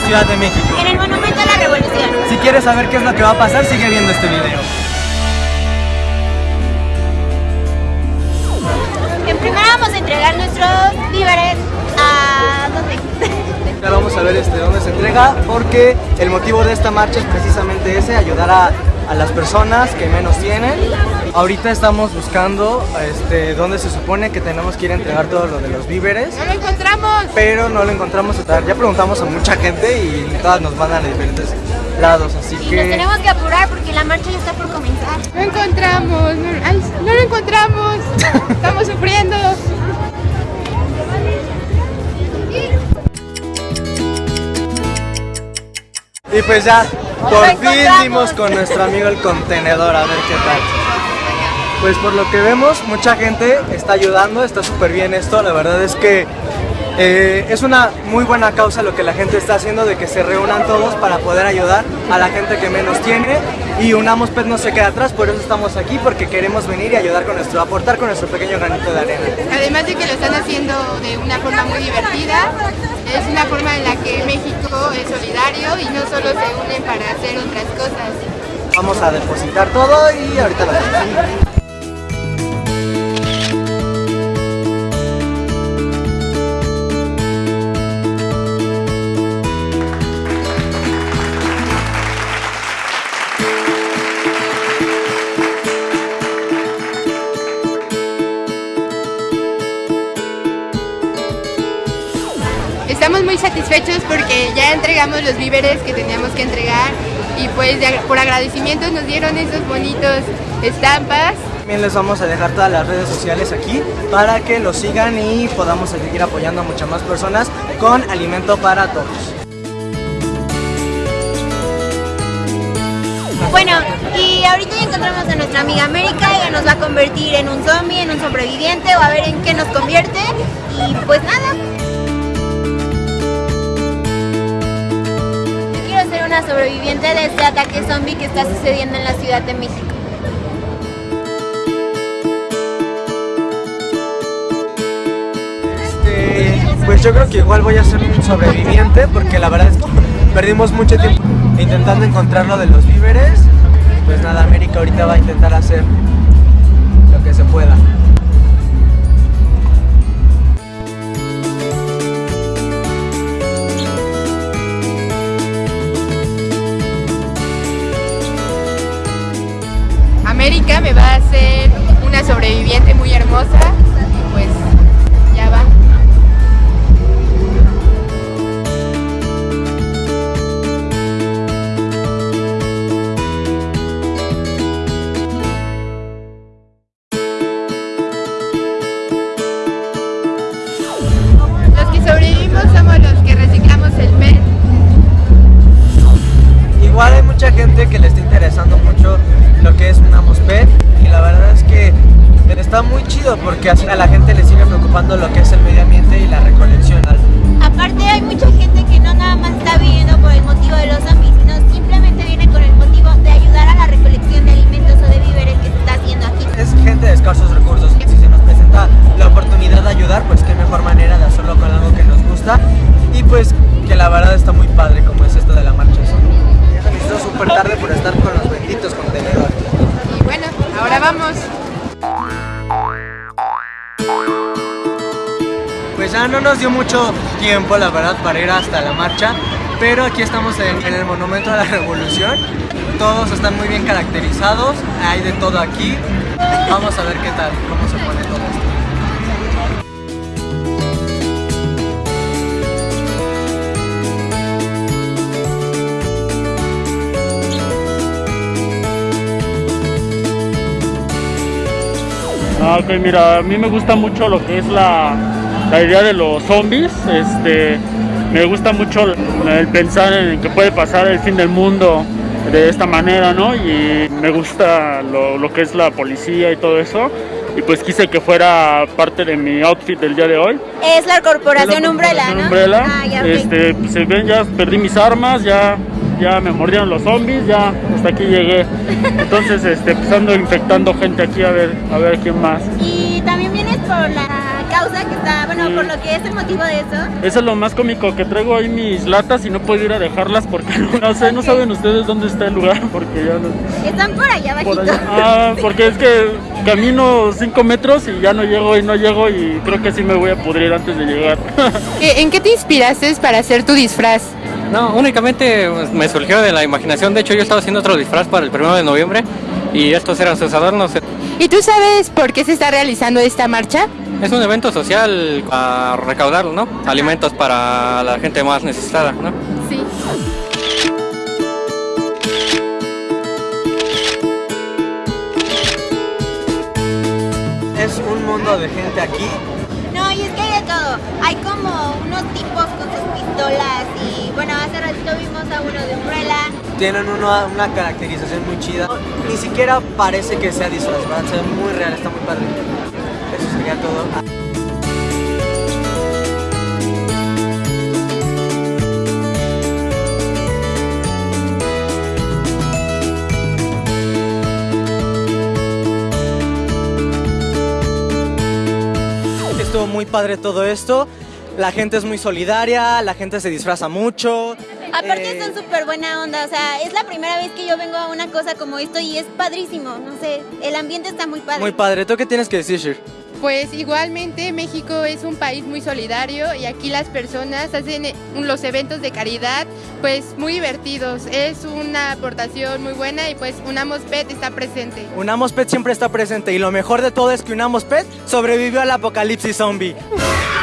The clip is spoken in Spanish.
la Ciudad de México. En el Monumento a la Revolución. Si quieres saber qué es lo que va a pasar, sigue viendo este video. En primera vamos a entregar nuestros víveres a... ¿dónde? Ahora vamos a ver este, dónde se entrega, porque el motivo de esta marcha es precisamente ese, ayudar a, a las personas que menos tienen. Ahorita estamos buscando este, dónde se supone que tenemos que ir a entregar todo lo de los víveres. ¡No lo encontramos! pero no lo encontramos Ya preguntamos a mucha gente y todas nos mandan a diferentes lados, así Y nos que tenemos que apurar porque la marcha ya está por comenzar. ¡No encontramos! ¡No, ay, no lo encontramos! ¡Estamos sufriendo! y pues ya por fin dimos con nuestro amigo el contenedor a ver qué tal. Pues por lo que vemos mucha gente está ayudando, está súper bien esto, la verdad es que eh, es una muy buena causa lo que la gente está haciendo de que se reúnan todos para poder ayudar a la gente que menos tiene y Unamos Pet no se queda atrás, por eso estamos aquí porque queremos venir y ayudar con nuestro, aportar con nuestro pequeño granito de arena. Además de que lo están haciendo de una forma muy divertida, es una forma en la que México es solidario y no solo se unen para hacer otras cosas. Vamos a depositar todo y ahorita lo hacemos. Estamos muy satisfechos porque ya entregamos los víveres que teníamos que entregar y pues por agradecimiento nos dieron esos bonitos estampas. También les vamos a dejar todas las redes sociales aquí para que los sigan y podamos seguir apoyando a muchas más personas con alimento para todos. Bueno, y ahorita ya encontramos a nuestra amiga América, ella nos va a convertir en un zombie, en un sobreviviente o a ver en qué nos convierte. Y pues nada. Una sobreviviente de este ataque zombie que está sucediendo en la Ciudad de México. Este, pues yo creo que igual voy a ser un sobreviviente porque la verdad es que perdimos mucho tiempo intentando encontrar lo de los víveres. Pues nada, América ahorita va a intentar hacer lo que se pueda. América me va a hacer una sobreviviente muy hermosa y pues ya va. Los que sobrevivimos somos los que reciclamos el PET. Igual hay mucha gente que le está interesando mucho lo que es una Pet y la verdad es que está muy chido porque a la gente le sigue preocupando lo que es el medio ambiente No nos dio mucho tiempo, la verdad, para ir hasta la marcha, pero aquí estamos en, el Monumento a la Revolución. Todos están muy bien caracterizados, hay de todo aquí. Vamos a ver qué tal, cómo se pone todo. Ah, ok, mira, a mí me gusta mucho lo que es la, la idea de los zombies. Este, me gusta mucho el, pensar en que puede pasar el fin del mundo de esta manera, ¿no? Y me gusta lo, lo que es la policía y todo eso. Y pues quise que fuera parte de mi outfit del día de hoy. Es la corporación La Umbrella, corporación ¿no? Umbrella. Ah, ya, este, pues, se ven, ya perdí mis armas, ya, ya me mordieron los zombies, ya hasta aquí llegué. Entonces, este, pues ando infectando gente aquí a ver, a ver quién más. Y también vienes por la causa que está, bueno, Sí. por lo que es el motivo de eso. Eso es lo más cómico, que traigo ahí mis latas y no puedo ir a dejarlas porque no sé, no saben ustedes dónde está el lugar porque ya no... Están por allá Por abajito. allá. Ah, porque es que camino 5 metros y ya no llego y no llego y creo que sí me voy a pudrir antes de llegar. ¿E- ¿En qué te inspiraste para hacer tu disfraz? No, únicamente pues, me surgió de la imaginación. De hecho, yo estaba haciendo otro disfraz para el 1 de noviembre y estos eran sus adornos. ¿Y tú sabes por qué se está realizando esta marcha? Es un evento social a recaudar, ¿no? Alimentos para la gente más necesitada, ¿no? Sí. Es un mundo de gente aquí. No, y es que hay de todo. Hay como unos tipos con sus pistolas y bueno, hace ratito vimos a uno de Umbrella. Tienen una, una caracterización muy chida. Ni siquiera parece que sea disfraz, ¿verdad? Se ve muy real, está muy padre. Eso sería todo. Estuvo muy padre todo esto. La gente es muy solidaria, la gente se disfraza mucho. Aparte Eh, son súper buena onda, o sea, es la primera vez que yo vengo a una cosa como esto y es padrísimo, no sé, el ambiente está muy padre. Muy padre. ¿Tú qué tienes que decir, Shir? Pues igualmente México es un país muy solidario y aquí las personas hacen eh, los eventos de caridad pues muy divertidos. Es una aportación muy buena y pues Unamos Pet está presente. Unamos Pet siempre está presente y lo mejor de todo es que Unamos Pet sobrevivió al apocalipsis zombie.